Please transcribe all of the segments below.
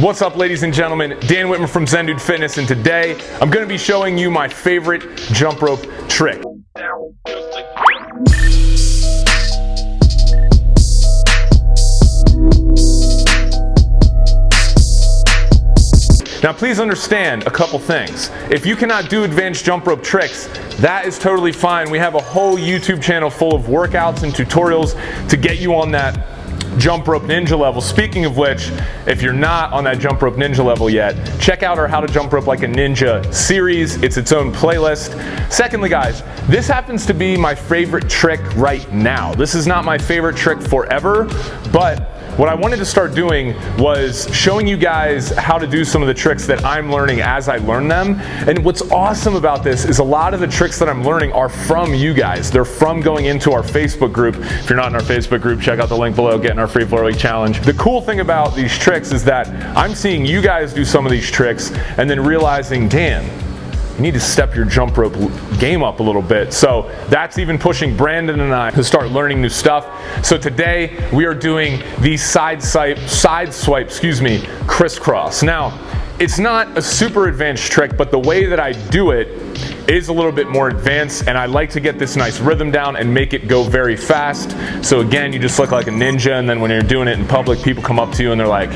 What's up ladies and gentlemen, Dan Witmer from Zen Dude Fitness and today I'm going to be showing you my favorite jump rope trick. Now please understand a couple things. If you cannot do advanced jump rope tricks, that is totally fine. We have a whole YouTube channel full of workouts and tutorials to get you on that jump rope ninja level. Speaking of which, if you're not on that jump rope ninja level yet, check out our how to jump rope like a ninja series. It's its own playlist. Secondly, guys, this happens to be my favorite trick right now. This is not my favorite trick forever, but what I wanted to start doing was showing you guys how to do some of the tricks that I'm learning as I learn them. And what's awesome about this is a lot of the tricks that I'm learning are from you guys. They're from going into our Facebook group. If you're not in our Facebook group, check out the link below, get in our free floor week challenge. The cool thing about these tricks is that I'm seeing you guys do some of these tricks and then realizing, Dan, you need to step your jump rope game up a little bit. So that's even pushing Brandon and I to start learning new stuff. So today we are doing the side swipe, side swipe, excuse me, crisscross. Now, it's not a super advanced trick, but the way that I do it is a little bit more advanced and I like to get this nice rhythm down and make it go very fast. So again, you just look like a ninja and then when you're doing it in public, people come up to you and they're like,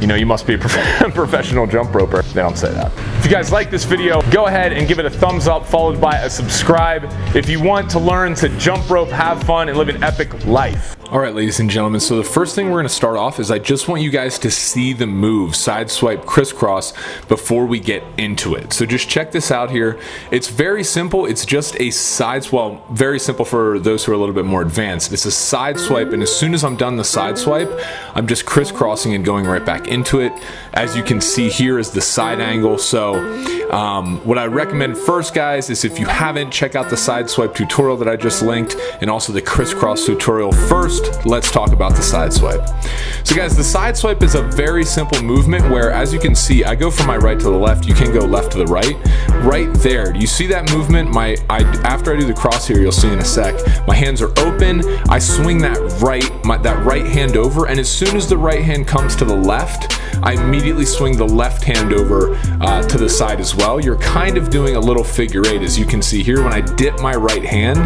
you know, you must be a professional jump roper. They don't say that. If you guys like this video, go ahead and give it a thumbs up followed by a subscribe. If you want to learn to jump rope, have fun, and live an epic life. All right, ladies and gentlemen, so the first thing we're gonna start off is I just want you guys to see the move, side swipe crisscross, before we get into it. So just check this out here. It's very simple. It's just a side, well, very simple for those who are a little bit more advanced. It's a side swipe, and as soon as I'm done the side swipe, I'm just crisscrossing and going right back into it. As you can see here is the side angle. So um, what I recommend first, guys, is if you haven't, check out the side swipe tutorial that I just linked, and also the crisscross tutorial first let's talk about the side swipe. So guys, the side swipe is a very simple movement where, as you can see, I go from my right to the left, you can go left to the right. Right there, do you see that movement? My, I, After I do the cross here, you'll see in a sec, my hands are open, I swing that right, my, that right hand over, and as soon as the right hand comes to the left, I immediately swing the left hand over uh, to the side as well. You're kind of doing a little figure eight, as you can see here. When I dip my right hand,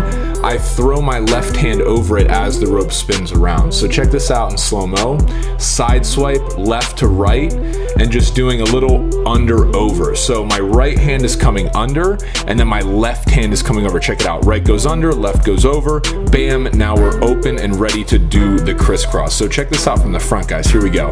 I throw my left hand over it as the rope spins around. So check this out in slow-mo. Side swipe left to right and just doing a little under over. So my right hand is coming under and then my left hand is coming over. Check it out. Right goes under, left goes over. Bam, now we're open and ready to do the crisscross. So check this out from the front, guys. Here we go.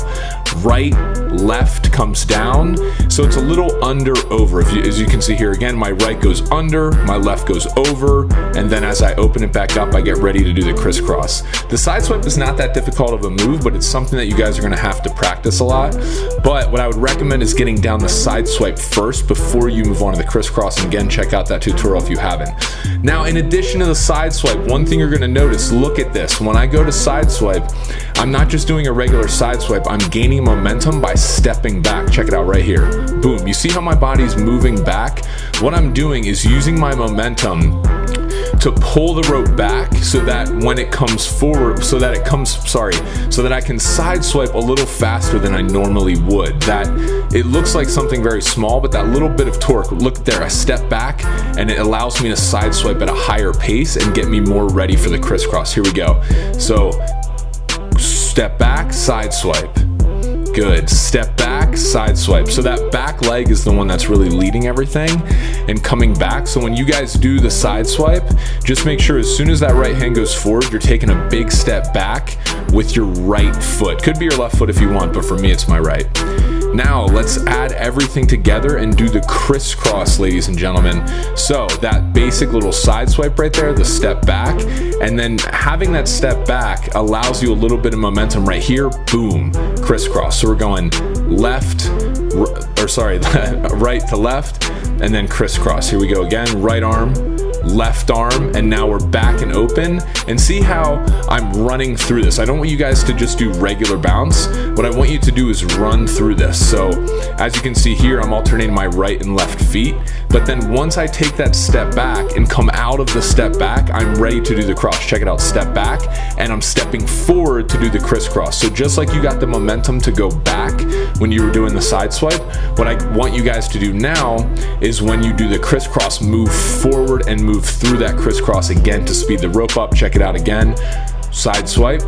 Right, left comes down. So it's a little under over. You, as you can see here again, my right goes under, my left goes over, and then as I open it back up, I get ready to do the crisscross. The side swipe is not that difficult of a move, but it's something that you guys are gonna have to practice a lot. But what I would recommend is getting down the side swipe first before you move on to the crisscross. And again, check out that tutorial if you haven't. Now, in addition to the side swipe, one thing you're gonna notice, look at this. When I go to side swipe, I'm not just doing a regular side swipe, I'm gaining momentum by stepping back. Check it out right here. Boom, you see how my body's moving back? What I'm doing is using my momentum to pull the rope back so that when it comes forward, so that it comes, sorry, so that I can side swipe a little faster than I normally would. That it looks like something very small, but that little bit of torque, look there, I step back and it allows me to side swipe at a higher pace and get me more ready for the crisscross. Here we go. So step back, side swipe Good. Step back, side swipe. So that back leg is the one that's really leading everything and coming back. So when you guys do the side swipe, just make sure as soon as that right hand goes forward, you're taking a big step back with your right foot. Could be your left foot if you want, but for me, it's my right. Now let's add everything together and do the crisscross, ladies and gentlemen. So that basic little side swipe right there, the step back, and then having that step back allows you a little bit of momentum right here, boom, crisscross. So we're going left, or sorry, right to left, and then crisscross. Here we go again, right arm, left arm and now we're back and open and see how I'm running through this. I don't want you guys to just do regular bounce. What I want you to do is run through this. So as you can see here, I'm alternating my right and left feet. But then once I take that step back and come out of the step back, I'm ready to do the cross. Check it out, step back, and I'm stepping forward to do the crisscross. So just like you got the momentum to go back when you were doing the side swipe, what I want you guys to do now is when you do the crisscross, move forward and move through that crisscross again to speed the rope up. Check it out again. Side swipe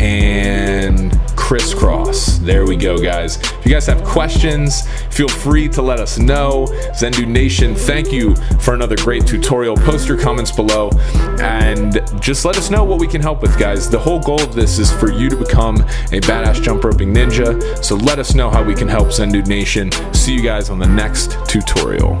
and crisscross. There we go, guys. If you guys have questions, feel free to let us know. Zen Dude Nation, thank you for another great tutorial. Post your comments below and just let us know what we can help with, guys. The whole goal of this is for you to become a badass jump roping ninja. So let us know how we can help Zen Dude Nation. See you guys on the next tutorial.